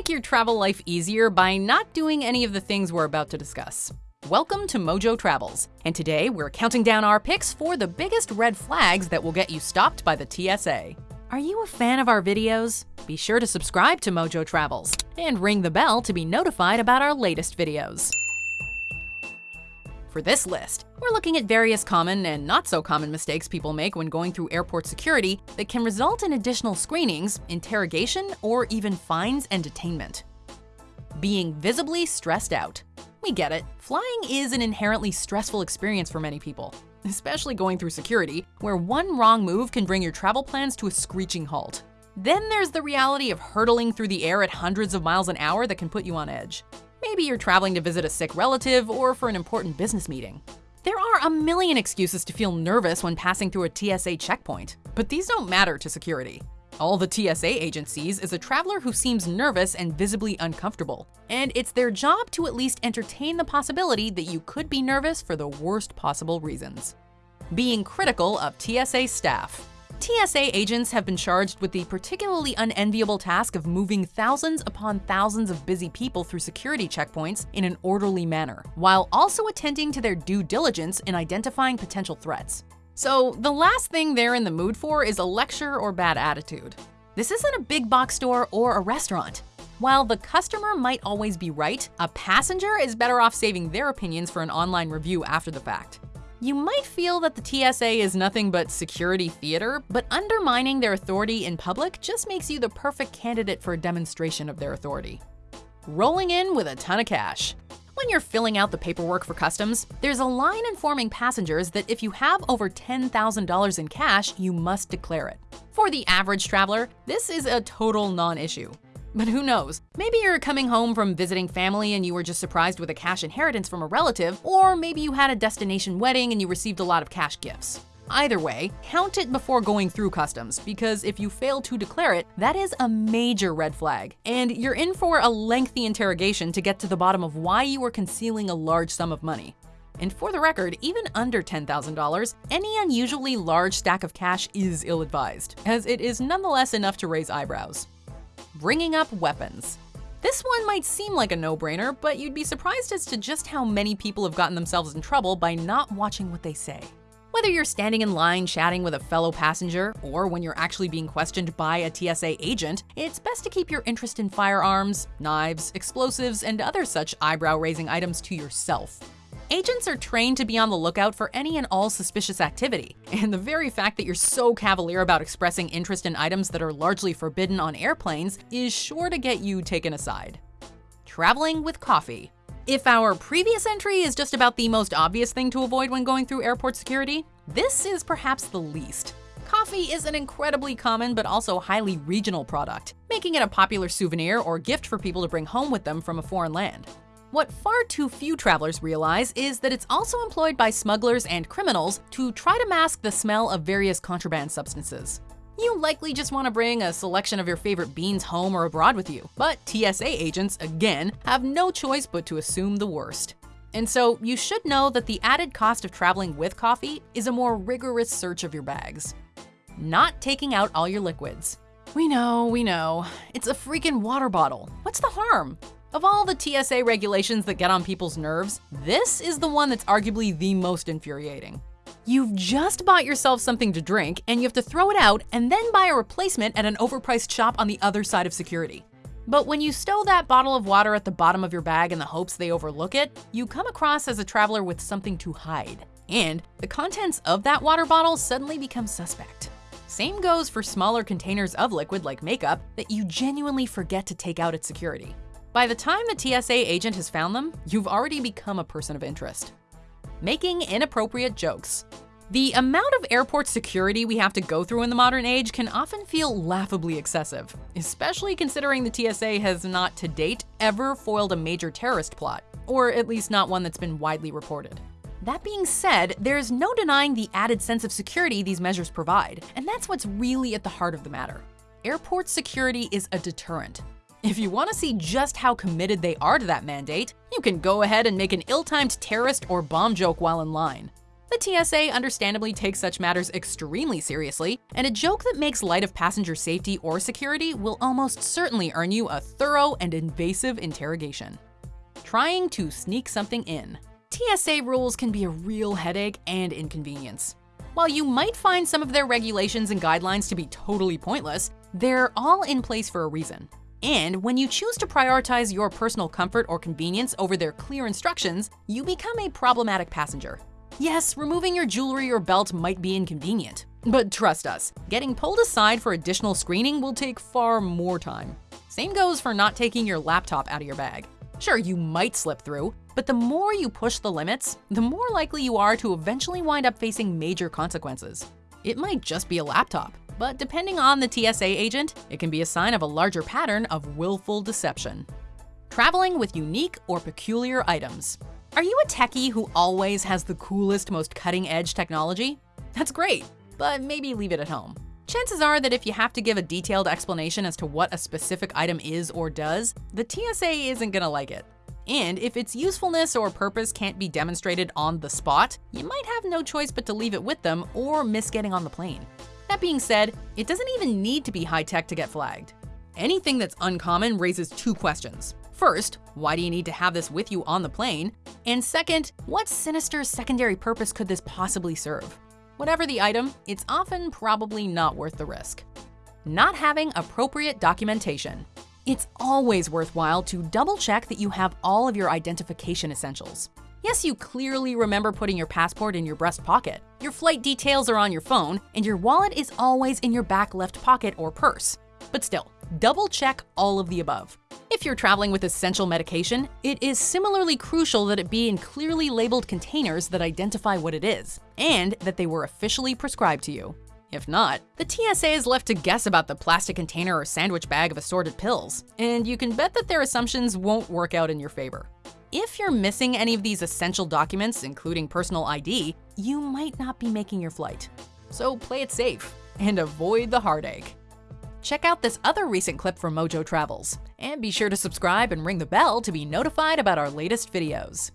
make your travel life easier by not doing any of the things we're about to discuss. Welcome to Mojo Travels, and today we're counting down our picks for the biggest red flags that will get you stopped by the TSA. Are you a fan of our videos? Be sure to subscribe to Mojo Travels and ring the bell to be notified about our latest videos. For this list, we're looking at various common and not so common mistakes people make when going through airport security that can result in additional screenings, interrogation, or even fines and detainment. Being visibly stressed out. We get it, flying is an inherently stressful experience for many people, especially going through security, where one wrong move can bring your travel plans to a screeching halt. Then there's the reality of hurtling through the air at hundreds of miles an hour that can put you on edge. Maybe you're traveling to visit a sick relative or for an important business meeting. There are a million excuses to feel nervous when passing through a TSA checkpoint, but these don't matter to security. All the TSA agencies is a traveler who seems nervous and visibly uncomfortable, and it's their job to at least entertain the possibility that you could be nervous for the worst possible reasons. Being critical of TSA staff. TSA agents have been charged with the particularly unenviable task of moving thousands upon thousands of busy people through security checkpoints in an orderly manner, while also attending to their due diligence in identifying potential threats. So the last thing they're in the mood for is a lecture or bad attitude. This isn't a big box store or a restaurant. While the customer might always be right, a passenger is better off saving their opinions for an online review after the fact. You might feel that the TSA is nothing but security theater, but undermining their authority in public just makes you the perfect candidate for a demonstration of their authority. Rolling in with a ton of cash. When you're filling out the paperwork for customs, there's a line informing passengers that if you have over $10,000 in cash, you must declare it. For the average traveler, this is a total non-issue. But who knows? Maybe you're coming home from visiting family and you were just surprised with a cash inheritance from a relative, or maybe you had a destination wedding and you received a lot of cash gifts. Either way, count it before going through customs, because if you fail to declare it, that is a major red flag, and you're in for a lengthy interrogation to get to the bottom of why you were concealing a large sum of money. And for the record, even under $10,000, any unusually large stack of cash is ill-advised, as it is nonetheless enough to raise eyebrows bringing up weapons. This one might seem like a no-brainer, but you'd be surprised as to just how many people have gotten themselves in trouble by not watching what they say. Whether you're standing in line chatting with a fellow passenger, or when you're actually being questioned by a TSA agent, it's best to keep your interest in firearms, knives, explosives, and other such eyebrow-raising items to yourself. Agents are trained to be on the lookout for any and all suspicious activity, and the very fact that you're so cavalier about expressing interest in items that are largely forbidden on airplanes is sure to get you taken aside. Traveling with coffee. If our previous entry is just about the most obvious thing to avoid when going through airport security, this is perhaps the least. Coffee is an incredibly common but also highly regional product, making it a popular souvenir or gift for people to bring home with them from a foreign land. What far too few travelers realize is that it's also employed by smugglers and criminals to try to mask the smell of various contraband substances. You likely just want to bring a selection of your favorite beans home or abroad with you, but TSA agents, again, have no choice but to assume the worst. And so you should know that the added cost of traveling with coffee is a more rigorous search of your bags. Not taking out all your liquids. We know, we know. It's a freaking water bottle. What's the harm? Of all the TSA regulations that get on people's nerves, this is the one that's arguably the most infuriating. You've just bought yourself something to drink and you have to throw it out and then buy a replacement at an overpriced shop on the other side of security. But when you stow that bottle of water at the bottom of your bag in the hopes they overlook it, you come across as a traveler with something to hide. And the contents of that water bottle suddenly become suspect. Same goes for smaller containers of liquid like makeup that you genuinely forget to take out at security. By the time the TSA agent has found them, you've already become a person of interest. Making inappropriate jokes. The amount of airport security we have to go through in the modern age can often feel laughably excessive, especially considering the TSA has not to date ever foiled a major terrorist plot, or at least not one that's been widely reported. That being said, there's no denying the added sense of security these measures provide, and that's what's really at the heart of the matter. Airport security is a deterrent, if you want to see just how committed they are to that mandate, you can go ahead and make an ill-timed terrorist or bomb joke while in line. The TSA understandably takes such matters extremely seriously, and a joke that makes light of passenger safety or security will almost certainly earn you a thorough and invasive interrogation. Trying to sneak something in. TSA rules can be a real headache and inconvenience. While you might find some of their regulations and guidelines to be totally pointless, they're all in place for a reason. And when you choose to prioritize your personal comfort or convenience over their clear instructions, you become a problematic passenger. Yes, removing your jewelry or belt might be inconvenient, but trust us, getting pulled aside for additional screening will take far more time. Same goes for not taking your laptop out of your bag. Sure, you might slip through, but the more you push the limits, the more likely you are to eventually wind up facing major consequences. It might just be a laptop, but depending on the TSA agent, it can be a sign of a larger pattern of willful deception. Traveling with unique or peculiar items. Are you a techie who always has the coolest, most cutting-edge technology? That's great, but maybe leave it at home. Chances are that if you have to give a detailed explanation as to what a specific item is or does, the TSA isn't gonna like it. And if its usefulness or purpose can't be demonstrated on the spot, you might have no choice but to leave it with them or miss getting on the plane. That being said, it doesn't even need to be high-tech to get flagged. Anything that's uncommon raises two questions. First, why do you need to have this with you on the plane? And second, what sinister secondary purpose could this possibly serve? Whatever the item, it's often probably not worth the risk. Not having appropriate documentation. It's always worthwhile to double check that you have all of your identification essentials. Yes, you clearly remember putting your passport in your breast pocket. Your flight details are on your phone, and your wallet is always in your back left pocket or purse. But still, double check all of the above. If you're traveling with essential medication, it is similarly crucial that it be in clearly labeled containers that identify what it is, and that they were officially prescribed to you. If not, the TSA is left to guess about the plastic container or sandwich bag of assorted pills, and you can bet that their assumptions won't work out in your favor. If you're missing any of these essential documents, including personal ID, you might not be making your flight. So play it safe and avoid the heartache. Check out this other recent clip from Mojo Travels, and be sure to subscribe and ring the bell to be notified about our latest videos.